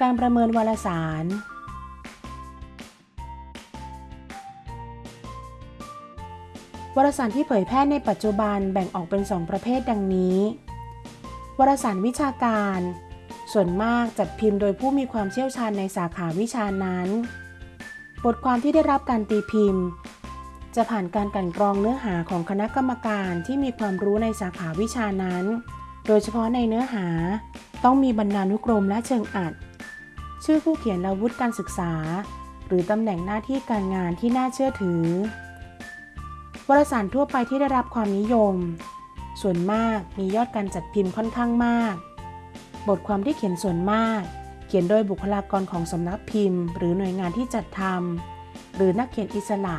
การประเมินวารสาร วารสารที่เผยแพร่ในปัจจุบันแบ่งออกเป็น 2 ประเภทดังนี้ วารสารวิชาการ ส่วนมากจัดพิมพ์โดยผู้มีความเชี่ยวชาญในสาขาวิชานั้น บทความที่ได้รับการตีพิมพ์ จะผ่านการกันกรองเนื้อหาของคณะกรรมการที่มีความรู้ในสาขาวิชานั้น โดยเฉพาะในเนื้อหาต้องมีบรรณานุกรมและเชิงอัด ชื่อผู้เขียนและวุฒิการศึกษา หรือตำแหน่งหน้าที่การงานที่น่าเชื่อถือ วารสารทั่วไปที่ได้รับความนิยม ส่วนมากมียอดการจัดพิมพ์ค่อนข้างมาก บทความที่เขียนส่วนมาก เขียนโดยบุคลากรของสำนักพิมพ์ หรือหน่วยงานที่จัดทำหรือนักเขียนอิสระ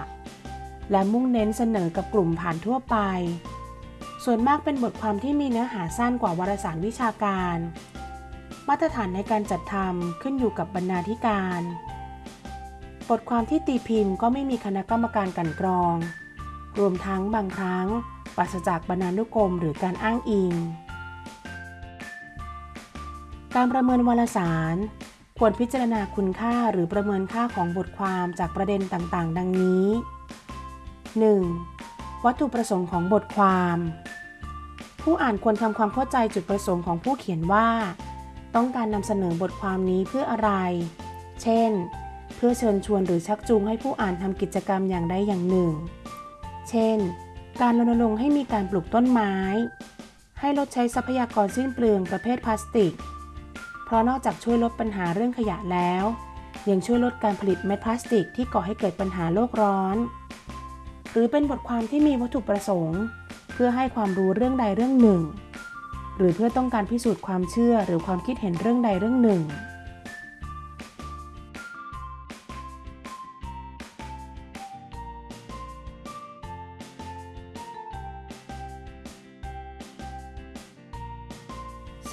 และมุ่งเน้นเสนอกับกลุ่มผ่านทั่วไป ส่วนมากเป็นบทความที่มีเนื้อหาสั้นกว่าวารสารวิชาการ มาตรฐานในการจัดทำขึ้นอยู่กับบรรณาธิการ บทความที่ตีพิมพ์ก็ไม่มีคณะกรรมการกันกรอง รวมทั้งบางครั้งปราศจากบรรณานุกรมหรือการอ้างอิง การประเมินวารสาร ควรพิจารณาคุณค่าหรือประเมินค่าของบทความจากประเด็นต่างๆ ดังนี้ 1. วัตถุประสงค์ของบทความ ผู้อ่านควรทำความเข้าใจจุดประสงค์ของผู้เขียนว่า ต้องการนำเสนอบทความนี้เพื่ออะไร เช่น เพื่อเชิญชวนหรือชักจูงให้ผู้อ่านทำกิจกรรมอย่างใดอย่างหนึ่ง เช่น การรณรงค์ให้มีการปลูกต้นไม้ ให้ลดใช้ทรัพยากรสิ้นเปลืองประเภทพลาสติก เพราะนอกจากช่วยลดปัญหาเรื่องขยะแล้ว ยังช่วยลดการผลิตเม็ดพลาสติกที่ก่อให้เกิดปัญหาโลกร้อน หรือเป็นบทความที่มีวัตถุประสงค์ เพื่อให้ความรู้เรื่องใดเรื่องหนึ่ง หรือเพื่อต้องการพิสูจน์ความเชื่อหรือความคิดเห็นเรื่องใดเรื่องหนึ่ง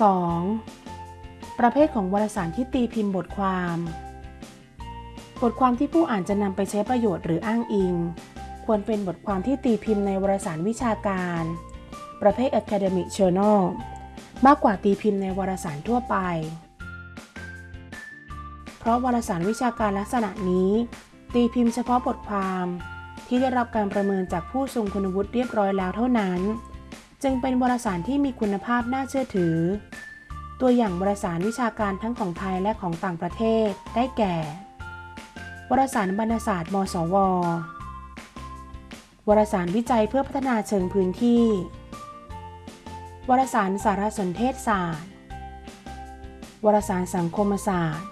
2. ประเภทของวารสารที่ตีพิมพ์บทความ บทความที่ผู้อ่านจะนำไปใช้ประโยชน์หรืออ้างอิง ควรเป็นบทความที่ตีพิมพ์ในวารสารวิชาการ ประเภท academic journal มากกว่าตีพิมพ์ในวารสารทั่วไป เพราะวารสารวิชาการลักษณะนี้ ตีพิมพ์เฉพาะบทความ ที่ได้รับการประเมินจากผู้ทรงคุณวุฒิเรียบร้อยแล้วเท่านั้น จึงเป็นวารสารที่มีคุณภาพน่าเชื่อถือ ตัวอย่างวารสารวิชาการทั้งของไทยและของต่างประเทศได้แก่ วารสารบรรณศาสตร์ มสว วารสารวิจัยเพื่อพัฒนาเชิงพื้นที่ วารสารสารสนเทศศาสตร์ วารสารสังคมศาสตร์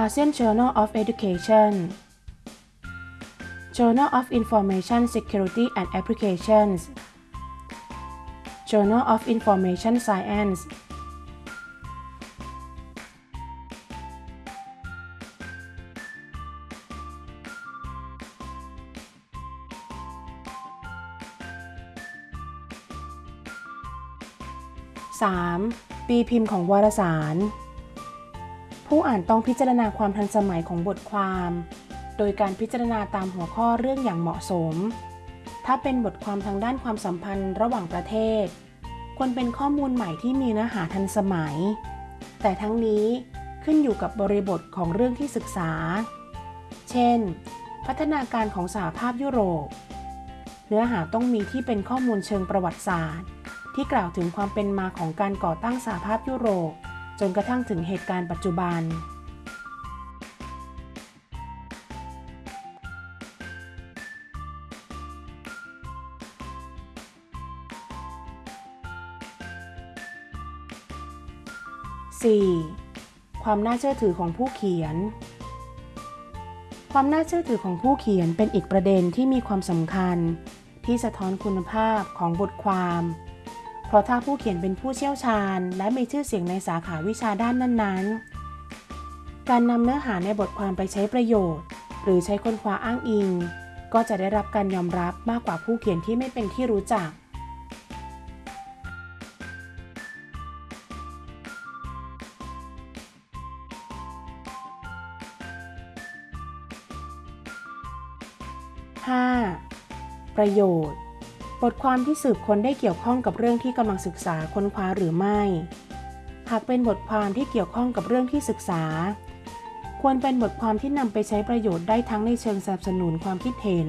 ASEAN Journal of Education Journal of Information Security and Applications Journal of Information Science 3. ปีพิมพ์ของวารสาร ผู้อ่านต้องพิจารณาความทันสมัยของบทความ โดยการพิจารณาตามหัวข้อเรื่องอย่างเหมาะสม ถ้าเป็นบทความทางด้านความสัมพันธ์ระหว่างประเทศ ควรเป็นข้อมูลใหม่ที่มีเนื้อหาทันสมัย แต่ทั้งนี้ขึ้นอยู่กับบริบทของเรื่องที่ศึกษา เช่น พัฒนาการของสหภาพยุโรป เนื้อหาต้องมีที่เป็นข้อมูลเชิงประวัติศาสตร์ ที่กล่าวถึงความเป็นมาของการก่อตั้งสหภาพยุโรป จนกระทั่งถึงเหตุการณ์ปัจจุบัน 4. ความน่าเชื่อถือของผู้เขียน ความน่าเชื่อถือของผู้เขียนเป็นอีกประเด็นที่มีความสำคัญ ที่สะท้อนคุณภาพของบทความ เพราะถ้าผู้เขียนเป็นผู้เชี่ยวชาญ และมีชื่อเสียงในสาขาวิชาด้านนั้นๆ การนำเนื้อหาในบทความไปใช้ประโยชน์ หรือใช้ค้นคว้าอ้างอิง ก็จะได้รับการยอมรับมากกว่าผู้เขียนที่ไม่เป็นที่รู้จัก 5. ประโยชน์ บทความที่สืบค้นได้เกี่ยวข้องกับเรื่องที่กำลังศึกษาค้นคว้าหรือไม่ หากเป็นบทความที่เกี่ยวข้องกับเรื่องที่ศึกษา ควรเป็นบทความที่นำไปใช้ประโยชน์ได้ทั้งในเชิงสนับสนุนความคิดเห็น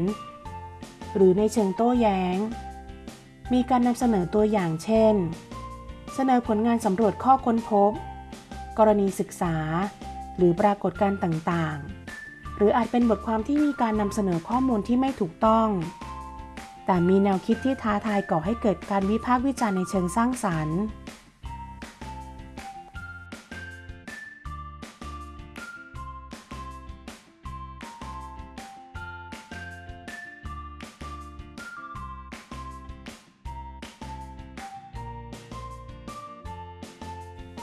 หรือในเชิงโต้แย้ง มีการนำเสนอตัวอย่างเช่น เสนอผลงานสำรวจข้อค้นพบ กรณีศึกษา หรือปรากฏการณ์ต่างๆ หรืออาจเป็นบทความที่มีการนำเสนอข้อมูลที่ไม่ถูกต้อง แต่มีแนวคิดที่ท้าทายก่อให้เกิดการวิพากษ์วิจารณ์ในเชิงสร้างสรรค์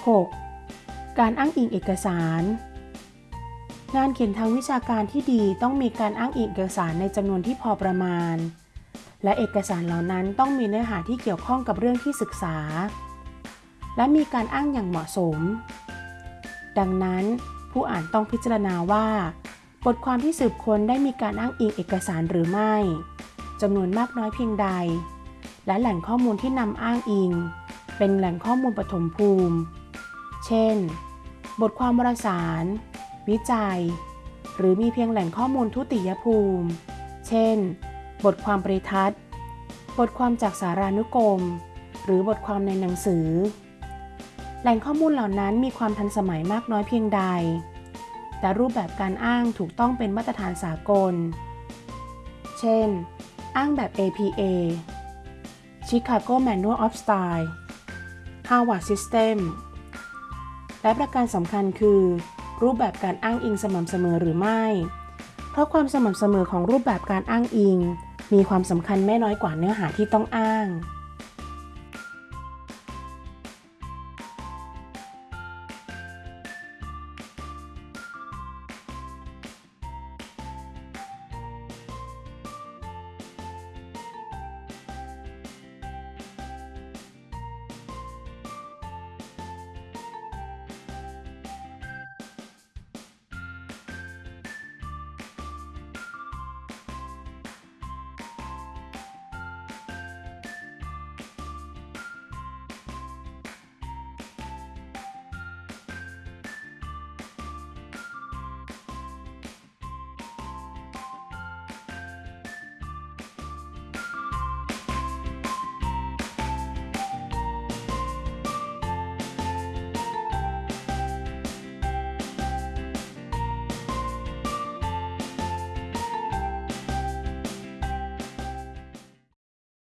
6. การอ้างอิงเอกสาร งานเขียนทางวิชาการที่ดีต้องมีการอ้างอิงเอกสารในจำนวนที่พอประมาณ และเอกสารเหล่านั้นต้องมีเนื้อหาที่เกี่ยวข้องกับเรื่องที่ศึกษา และมีการอ้างอย่างเหมาะสม ดังนั้นผู้อ่านต้องพิจารณาว่า บทความที่สืบค้นได้มีการอ้างอิงเอกสารหรือไม่จำนวนมากน้อยเพียงใด และแหล่งข้อมูลที่นำอ้างอิง เป็นแหล่งข้อมูลปฐมภูมิ เช่น บทความวารสาร วิจัย หรือมีเพียงแหล่งข้อมูลทุติยภูมิ เช่น บทความปริทัศน์ บทความจากสารานุกรม หรือบทความในหนังสือ แหล่งข้อมูลเหล่านั้นมีความทันสมัยมากน้อยเพียงใด แต่รูปแบบการอ้างถูกต้องเป็นมาตรฐานสากล เช่น อ้างแบบ APA Chicago Manual of Style Harvard System และประการสำคัญคือ รูปแบบการอ้างอิงสม่ำเสมอหรือไม่ เพราะความสม่ำเสมอของรูปแบบการอ้างอิง มีความสำคัญไม่น้อยกว่าเนื้อหาที่ต้องอ้าง